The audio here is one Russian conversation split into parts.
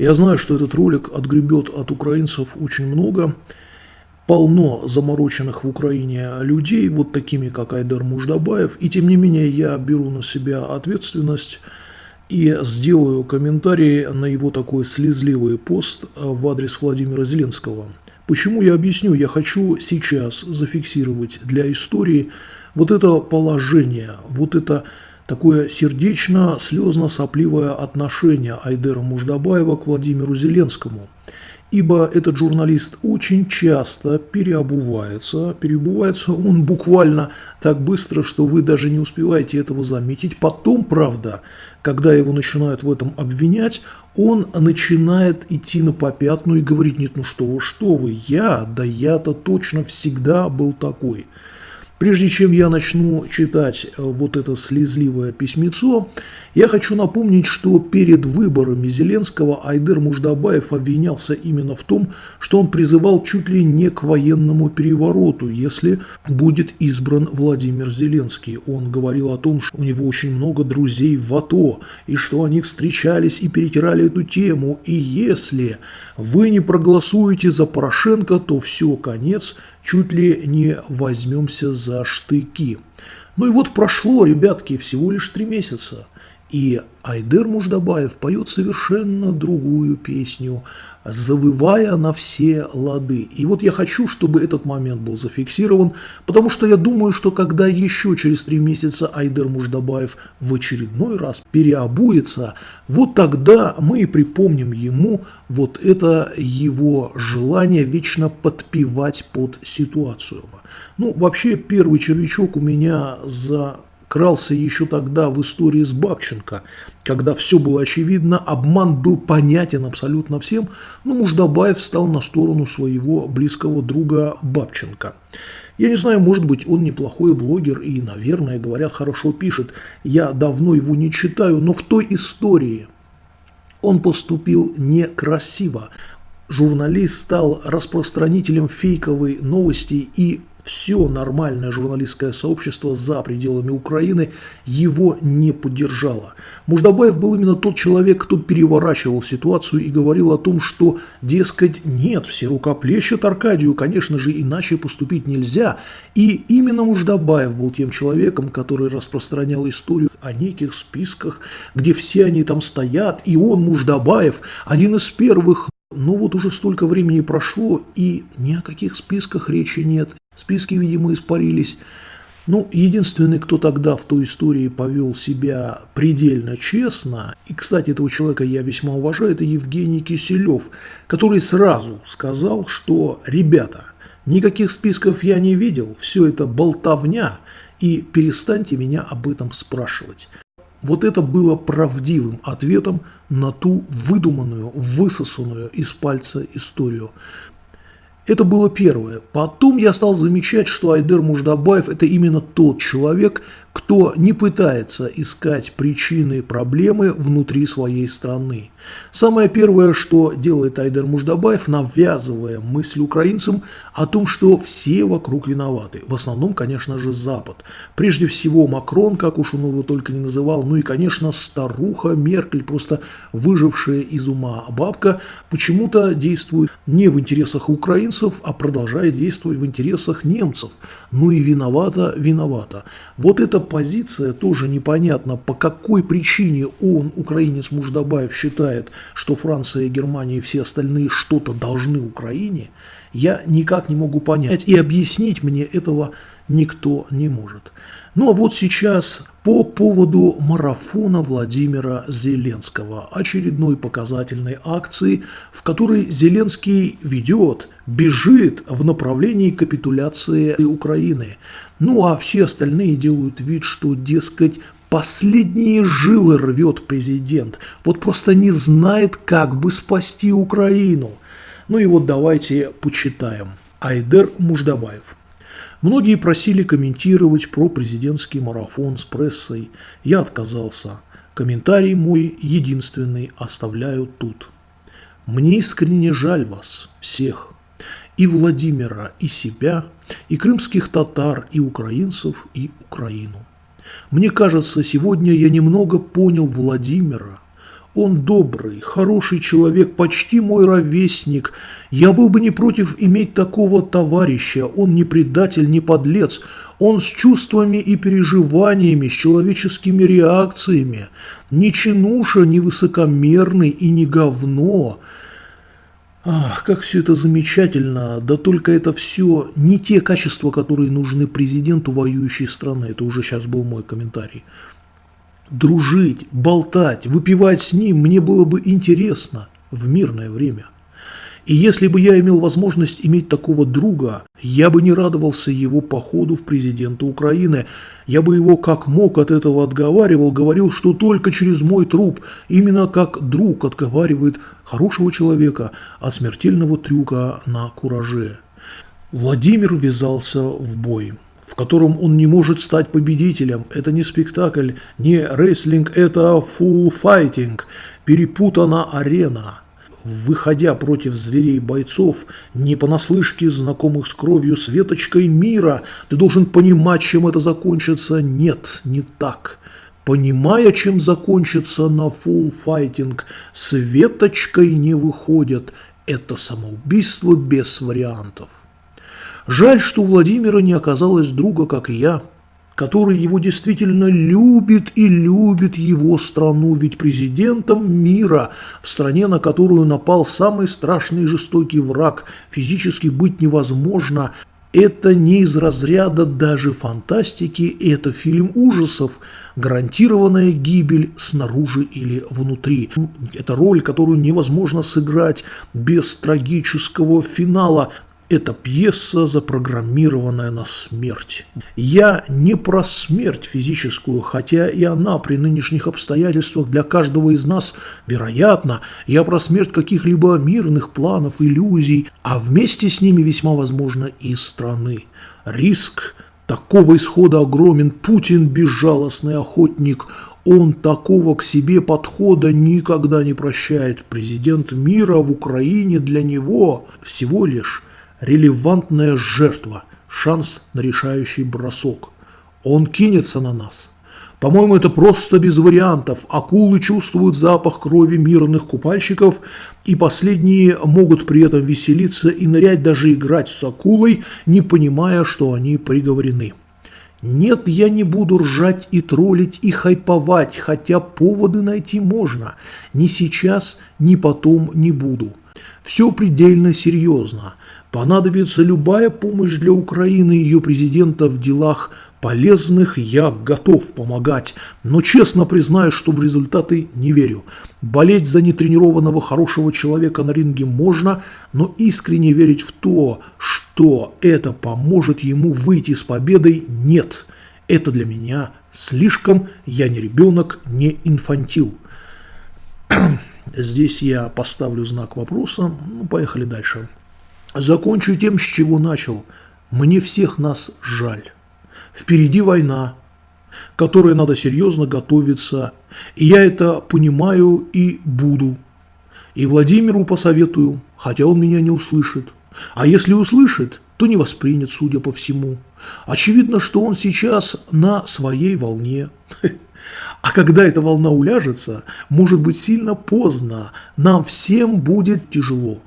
Я знаю, что этот ролик отгребет от украинцев очень много. Полно замороченных в Украине людей, вот такими, как Айдар Муждабаев. И тем не менее я беру на себя ответственность и сделаю комментарий на его такой слезливый пост в адрес Владимира Зеленского. Почему я объясню? Я хочу сейчас зафиксировать для истории вот это положение, вот это такое сердечно-слезно-сопливое отношение Айдера Муждабаева к Владимиру Зеленскому. Ибо этот журналист очень часто переобувается, переобувается он буквально так быстро, что вы даже не успеваете этого заметить. Потом, правда, когда его начинают в этом обвинять, он начинает идти на попятную и говорить, нет, ну что вы, что вы, я, да я-то точно всегда был такой. Прежде чем я начну читать э, вот это слезливое письмецо, я хочу напомнить, что перед выборами Зеленского Айдер Муждабаев обвинялся именно в том, что он призывал чуть ли не к военному перевороту, если будет избран Владимир Зеленский. Он говорил о том, что у него очень много друзей в АТО, и что они встречались и перетирали эту тему, и если вы не проголосуете за Порошенко, то все, конец, чуть ли не возьмемся за штыки. Ну и вот прошло, ребятки, всего лишь три месяца. И Айдер Муждабаев поет совершенно другую песню, завывая на все лады. И вот я хочу, чтобы этот момент был зафиксирован, потому что я думаю, что когда еще через три месяца Айдер Муждабаев в очередной раз переобуется, вот тогда мы и припомним ему вот это его желание вечно подпевать под ситуацию. Ну, вообще, первый червячок у меня за крался еще тогда в истории с Бабченко, когда все было очевидно, обман был понятен абсолютно всем, но Муждабаев встал на сторону своего близкого друга Бабченко. Я не знаю, может быть, он неплохой блогер и, наверное, говорят, хорошо пишет. Я давно его не читаю, но в той истории он поступил некрасиво. Журналист стал распространителем фейковой новости и все нормальное журналистское сообщество за пределами Украины его не поддержало. Муждабаев был именно тот человек, кто переворачивал ситуацию и говорил о том, что, дескать, нет, все рукоплещут Аркадию, конечно же, иначе поступить нельзя. И именно Муждабаев был тем человеком, который распространял историю о неких списках, где все они там стоят, и он, Муждабаев, один из первых но вот уже столько времени прошло, и ни о каких списках речи нет. Списки, видимо, испарились. Ну, единственный, кто тогда в той истории повел себя предельно честно, и, кстати, этого человека я весьма уважаю, это Евгений Киселев, который сразу сказал, что, ребята, никаких списков я не видел, все это болтовня, и перестаньте меня об этом спрашивать. Вот это было правдивым ответом на ту выдуманную, высосанную из пальца историю. Это было первое. Потом я стал замечать, что Айдер Муждабаев – это именно тот человек, кто не пытается искать причины проблемы внутри своей страны. Самое первое, что делает Айдер Муждабаев, навязывая мысль украинцам о том, что все вокруг виноваты. В основном, конечно же, Запад. Прежде всего Макрон, как уж он его только не называл, ну и, конечно, старуха Меркель, просто выжившая из ума бабка, почему-то действует не в интересах украинцев, а продолжает действовать в интересах немцев. Ну и виновата, виновата. Вот это позиция тоже непонятно, по какой причине он, украинец Муждабаев, считает, что Франция, Германия и все остальные что-то должны Украине, я никак не могу понять. И объяснить мне этого никто не может. Ну а вот сейчас по поводу марафона Владимира Зеленского, очередной показательной акции, в которой Зеленский ведет, бежит в направлении капитуляции Украины. Ну а все остальные делают вид, что, дескать, последние жилы рвет президент. Вот просто не знает, как бы спасти Украину. Ну и вот давайте почитаем. Айдер Муждабаев. Многие просили комментировать про президентский марафон с прессой. Я отказался. Комментарий мой единственный оставляю тут. Мне искренне жаль вас, всех, и Владимира, и себя, и крымских татар, и украинцев, и Украину. Мне кажется, сегодня я немного понял Владимира. Он добрый, хороший человек, почти мой ровесник. Я был бы не против иметь такого товарища. Он не предатель, не подлец. Он с чувствами и переживаниями, с человеческими реакциями. Не чинуша, не высокомерный и не говно. Ах, как все это замечательно, да только это все не те качества, которые нужны президенту воюющей страны. Это уже сейчас был мой комментарий. Дружить, болтать, выпивать с ним мне было бы интересно в мирное время. И если бы я имел возможность иметь такого друга, я бы не радовался его походу в президента Украины. Я бы его как мог от этого отговаривал, говорил, что только через мой труп, именно как друг отговаривает хорошего человека от смертельного трюка на кураже. Владимир ввязался в бой в котором он не может стать победителем. Это не спектакль, не рейслинг, это фулл файтинг, перепутана арена. Выходя против зверей бойцов, не понаслышке знакомых с кровью светочкой мира, ты должен понимать, чем это закончится. Нет, не так. Понимая, чем закончится на фулл файтинг, светочкой не выходят. Это самоубийство без вариантов. Жаль, что у Владимира не оказалось друга, как я, который его действительно любит и любит его страну, ведь президентом мира, в стране, на которую напал самый страшный и жестокий враг, физически быть невозможно, это не из разряда даже фантастики, это фильм ужасов, гарантированная гибель снаружи или внутри. Это роль, которую невозможно сыграть без трагического финала, это пьеса, запрограммированная на смерть. Я не про смерть физическую, хотя и она при нынешних обстоятельствах для каждого из нас вероятна. Я про смерть каких-либо мирных планов, иллюзий, а вместе с ними весьма возможно и страны. Риск такого исхода огромен. Путин – безжалостный охотник. Он такого к себе подхода никогда не прощает. Президент мира в Украине для него всего лишь релевантная жертва, шанс на решающий бросок. Он кинется на нас. По-моему, это просто без вариантов. Акулы чувствуют запах крови мирных купальщиков, и последние могут при этом веселиться и нырять, даже играть с акулой, не понимая, что они приговорены. Нет, я не буду ржать и троллить и хайповать, хотя поводы найти можно. Ни сейчас, ни потом не буду. Все предельно серьезно. Понадобится любая помощь для Украины и ее президента в делах полезных, я готов помогать, но честно признаюсь, что в результаты не верю. Болеть за нетренированного хорошего человека на ринге можно, но искренне верить в то, что это поможет ему выйти с победой, нет. Это для меня слишком, я не ребенок, не инфантил. Здесь я поставлю знак вопроса. Ну, поехали дальше. Закончу тем, с чего начал. Мне всех нас жаль. Впереди война, которой надо серьезно готовиться. И я это понимаю и буду. И Владимиру посоветую, хотя он меня не услышит. А если услышит, то не воспринят, судя по всему. Очевидно, что он сейчас на своей волне. А когда эта волна уляжется, может быть сильно поздно, нам всем будет тяжело.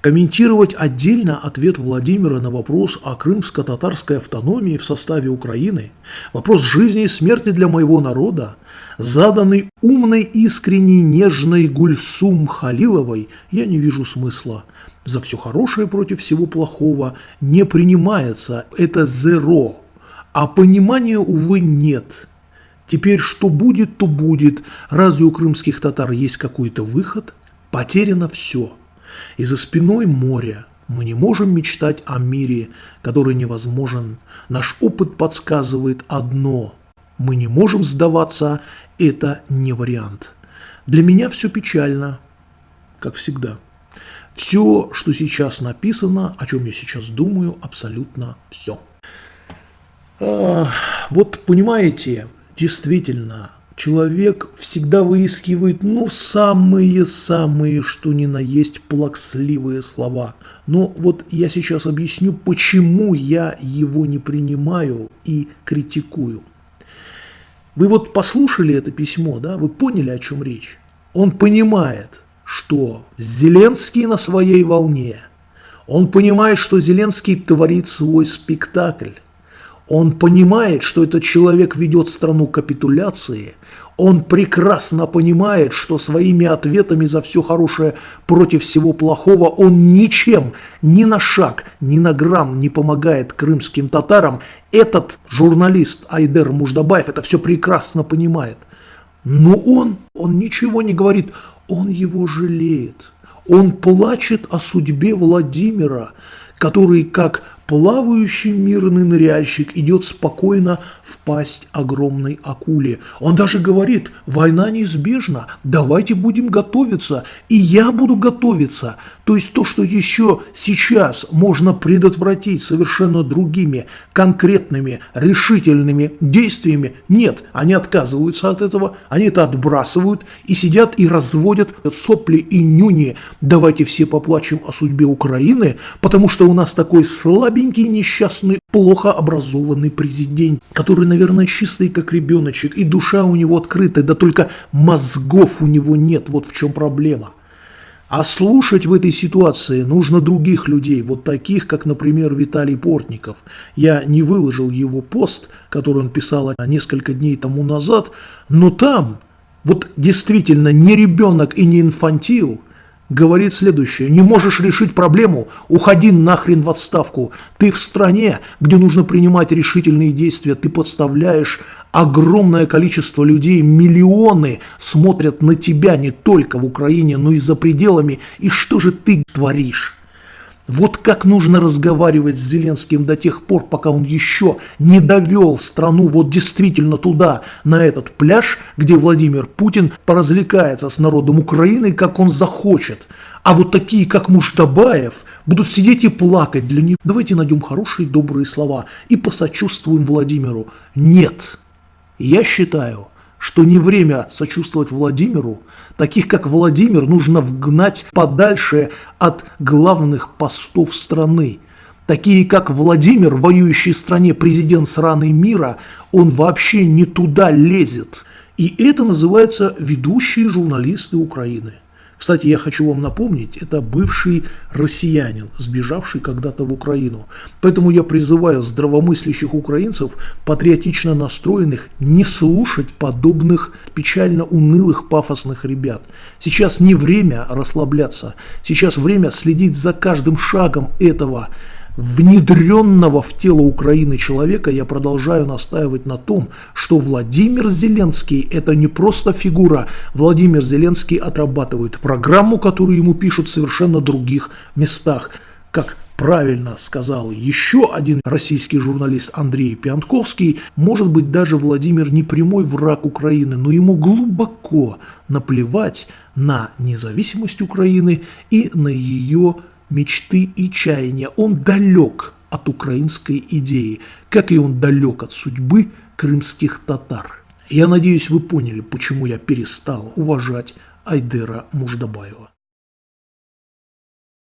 Комментировать отдельно ответ Владимира на вопрос о крымско-татарской автономии в составе Украины, вопрос жизни и смерти для моего народа, заданный умной, искренней, нежной Гульсум Халиловой, я не вижу смысла. За все хорошее против всего плохого не принимается, это зеро, а понимания, увы, нет. Теперь что будет, то будет. Разве у крымских татар есть какой-то выход? Потеряно все. И за спиной море мы не можем мечтать о мире, который невозможен. Наш опыт подсказывает одно – мы не можем сдаваться, это не вариант. Для меня все печально, как всегда. Все, что сейчас написано, о чем я сейчас думаю, абсолютно все. А, вот понимаете, действительно, Человек всегда выискивает, ну, самые-самые, что ни на есть, плаксливые слова. Но вот я сейчас объясню, почему я его не принимаю и критикую. Вы вот послушали это письмо, да, вы поняли, о чем речь? Он понимает, что Зеленский на своей волне. Он понимает, что Зеленский творит свой спектакль. Он понимает, что этот человек ведет страну капитуляции. Он прекрасно понимает, что своими ответами за все хорошее против всего плохого он ничем, ни на шаг, ни на грамм не помогает крымским татарам. Этот журналист Айдер Муждабаев это все прекрасно понимает. Но он, он ничего не говорит, он его жалеет. Он плачет о судьбе Владимира, который, как плавающий мирный ныряльщик идет спокойно в пасть огромной акуле. Он даже говорит, война неизбежна, давайте будем готовиться, и я буду готовиться. То есть то, что еще сейчас можно предотвратить совершенно другими, конкретными, решительными действиями, нет, они отказываются от этого, они это отбрасывают и сидят и разводят сопли и нюни. Давайте все поплачем о судьбе Украины, потому что у нас такой слабенький, несчастный, плохо образованный президент, который, наверное, чистый, как ребеночек, и душа у него открытая, да только мозгов у него нет, вот в чем проблема. А слушать в этой ситуации нужно других людей, вот таких, как, например, Виталий Портников. Я не выложил его пост, который он писал несколько дней тому назад, но там вот действительно не ребенок и не инфантил говорит следующее. Не можешь решить проблему, уходи нахрен в отставку. Ты в стране, где нужно принимать решительные действия, ты подставляешь огромное количество людей, миллионы смотрят на тебя не только в Украине, но и за пределами. И что же ты творишь? Вот как нужно разговаривать с Зеленским до тех пор, пока он еще не довел страну вот действительно туда, на этот пляж, где Владимир Путин поразвлекается с народом Украины, как он захочет. А вот такие, как Муштабаев, будут сидеть и плакать для них. Давайте найдем хорошие, добрые слова и посочувствуем Владимиру. Нет. Я считаю, что не время сочувствовать Владимиру. Таких, как Владимир, нужно вгнать подальше от главных постов страны. Такие, как Владимир, воюющий в стране президент сраной мира, он вообще не туда лезет. И это называется ведущие журналисты Украины. Кстати, я хочу вам напомнить, это бывший россиянин, сбежавший когда-то в Украину. Поэтому я призываю здравомыслящих украинцев, патриотично настроенных, не слушать подобных печально унылых пафосных ребят. Сейчас не время расслабляться, сейчас время следить за каждым шагом этого внедренного в тело Украины человека, я продолжаю настаивать на том, что Владимир Зеленский – это не просто фигура. Владимир Зеленский отрабатывает программу, которую ему пишут в совершенно других местах. Как правильно сказал еще один российский журналист Андрей Пиантковский, может быть даже Владимир не прямой враг Украины, но ему глубоко наплевать на независимость Украины и на ее мечты и чаяния. Он далек от украинской идеи, как и он далек от судьбы крымских татар. Я надеюсь, вы поняли, почему я перестал уважать Айдера Муждабаева.